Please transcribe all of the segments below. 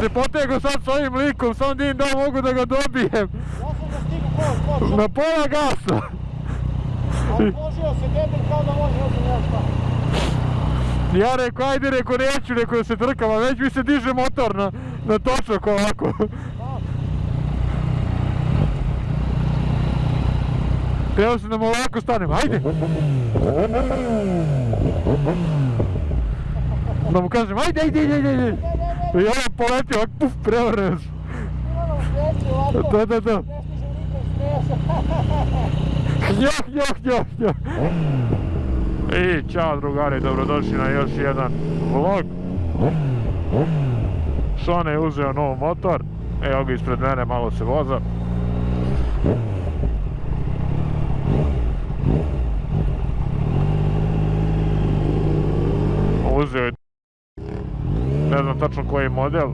se potego sad s ovim likom, sam dim da mogu da ga dobijem. Ja sam ga stigu Na pola gasa. se kao da. Ja rekao, ajde, rekao, neću, rekao da se trkam, a već mi se diže motor na, na točak ovako. Evo se da mu ovako stanem, ajde! Da mu kažem, ajde, ajde, ajde, ajde! I on poleti, ovako, puf, prevrne se. Da, da, da. Njoh, njoh, njoh, njoh. I čao drugari, dobrodošli na još jedan vlog. Šone je uzeo nov motor, evo ga ispred mene, malo se voza. Uzeo je ne znam tačno koji model.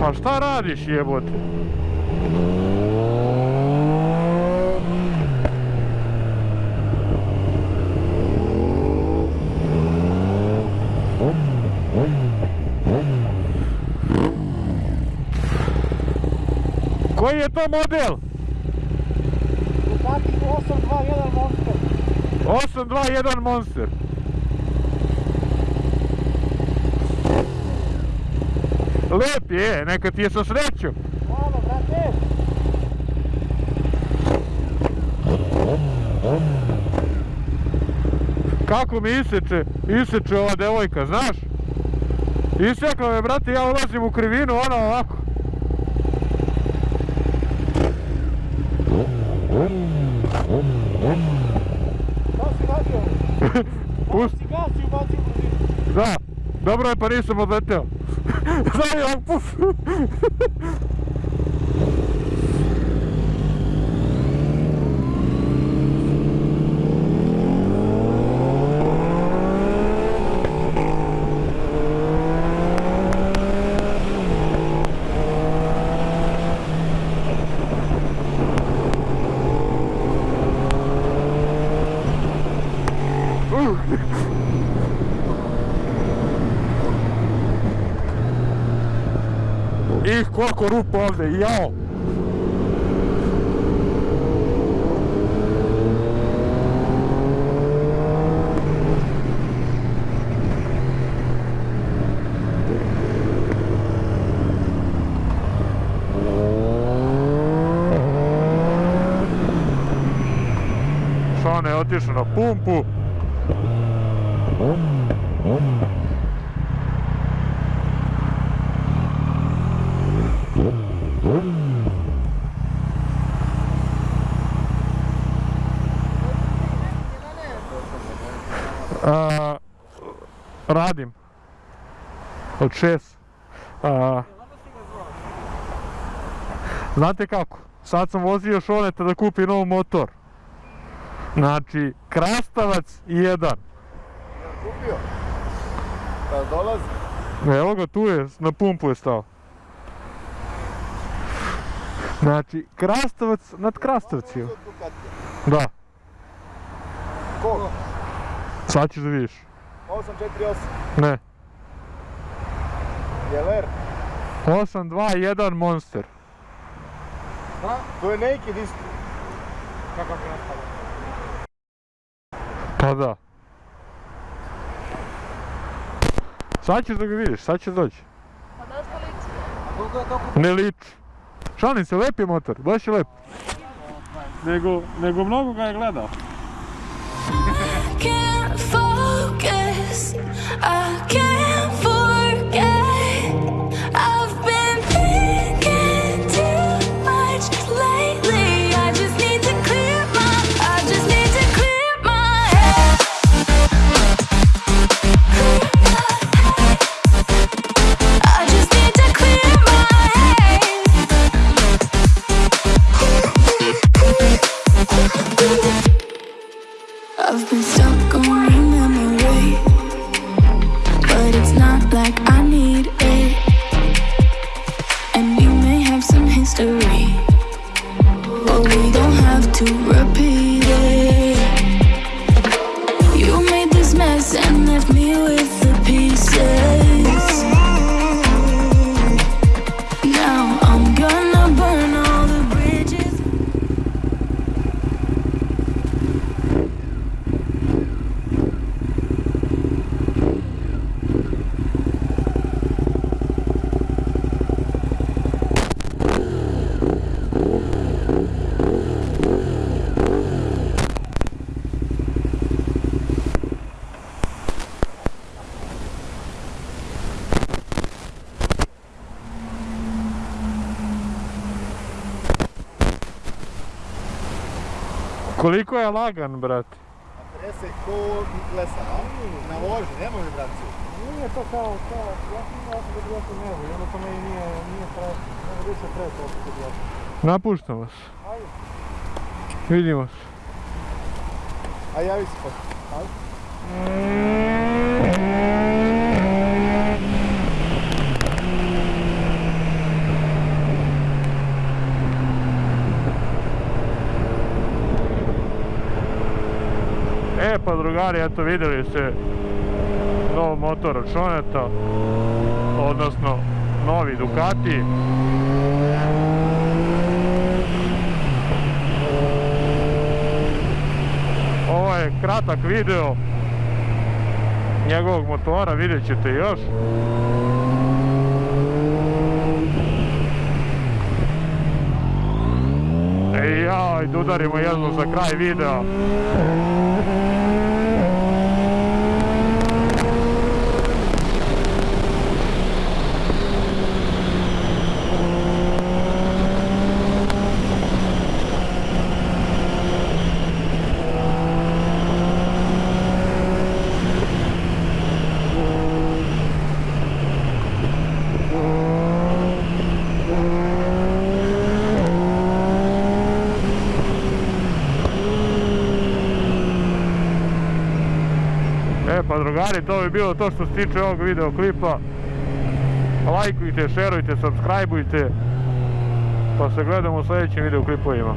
Pa šta radiš jebote? Koji je to model? Ducati 821 Monster. 821 Monster. Lep je, neka ti je sa srećom. Hvala, brate. Kako mi iseče, iseče ova devojka, znaš? Isekla me, brate, ja ulazim u krivinu, ona ovako. Šta si radio? Malo Pust- si gas i ubacio brzinu. Da, dobro je pa nisam odleteo. Znaš, ovak, puf. Ih, koliko rupa ovdje, jao. Šone je otišao na pumpu. A, radim. Od šest. A, znate kako? Sad sam vozio Šoneta da kupi nov motor. Znači, krastavac jedan. Kad dolazi. Evo ga, tu je, na pumpu je stao. Znači, krastavac nad Ducatija. Da, Kog? sad ćeš da vidiš. 848. Ne, Jeler. 821 Monster. Ha? To je naked isto. Kako je? Pa da. Sad ćeš da ga vidiš, sad ćeš doći. Koliko je to Ne liči. Šalim se, lep je motor, baš je lep. Nego, nego mnogo ga je gledao. Koliko je lagan, brate? Trese ko lesa, a? Na vožnji, nema vibraciju. Nije to kao, kao, ja sam sam da bi nebo i onda to meni nije, nije pre, nema više pre to opet od Napuštam vas. Ajde. Vidimo se. A javi se pa. Ajde. Pa drugari, eto vidjeli ste nov motor od Šoneta, odnosno novi Ducati. Ovo je kratak video njegovog motora, vidjet ćete još. E ja, ajde udarimo jednu za kraj videa. Drugari, to bi bilo to što se tiče ovog videoklipa. Lajkujte, šerujte, subscribeujte. Pa se gledamo u sljedećim videoklipovima.